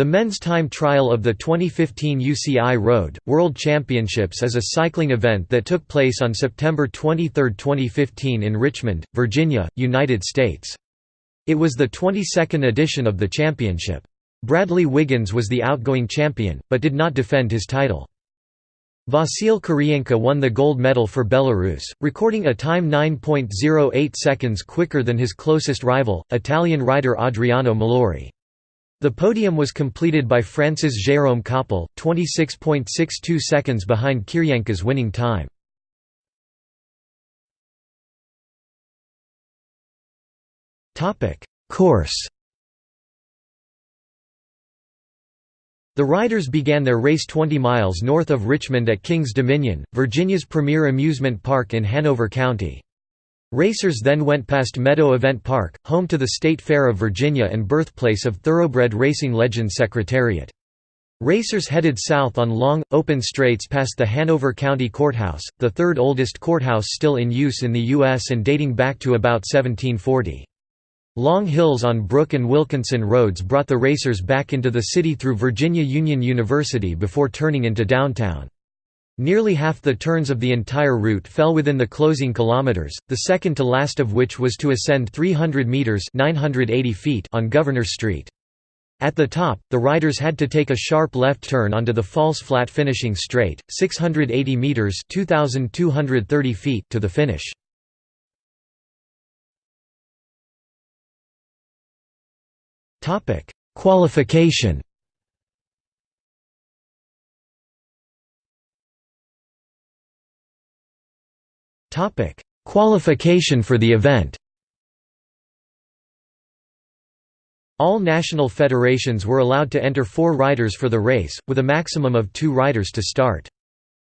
The men's time trial of the 2015 UCI Road, World Championships is a cycling event that took place on September 23, 2015 in Richmond, Virginia, United States. It was the 22nd edition of the championship. Bradley Wiggins was the outgoing champion, but did not defend his title. Vasil Kiryienka won the gold medal for Belarus, recording a time 9.08 seconds quicker than his closest rival, Italian rider Adriano Malori. The podium was completed by France's Jérôme Coppel, 26.62 seconds behind Kiryienka's winning time. Course The riders began their race 20 miles north of Richmond at Kings Dominion, Virginia's premier amusement park in Hanover County. Racers then went past Meadow Event Park, home to the State Fair of Virginia and birthplace of thoroughbred racing legend Secretariat. Racers headed south on long, open straights past the Hanover County Courthouse, the third oldest courthouse still in use in the U.S. and dating back to about 1740. Long hills on Brook and Wilkinson roads brought the racers back into the city through Virginia Union University before turning into downtown. Nearly half the turns of the entire route fell within the closing kilometers, the second to last of which was to ascend 300 meters (980 feet) on Governor Street. At the top, the riders had to take a sharp left turn onto the false flat finishing straight, 680 meters (2230 feet) to the finish. Topic: Qualification Qualification for the event. All national federations were allowed to enter four riders for the race, with a maximum of two riders to start.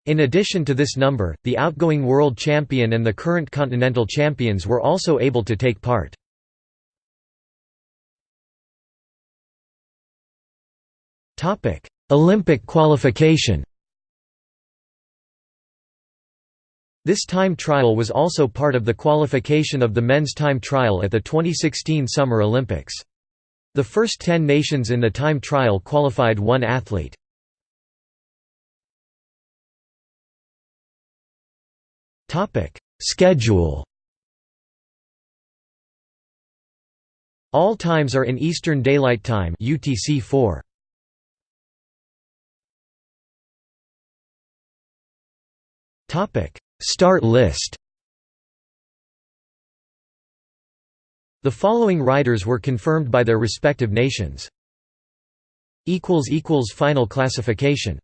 In addition to this number, the outgoing world champion and the current continental champions were also able to take part. Olympic qualification This time trial was also part of the qualification of the men's time trial at the 2016 Summer Olympics. The first ten nations in the time trial qualified one athlete. Schedule All times are in Eastern Daylight Time UTC-4. Topic Start list The following riders were confirmed by their respective nations. Final classification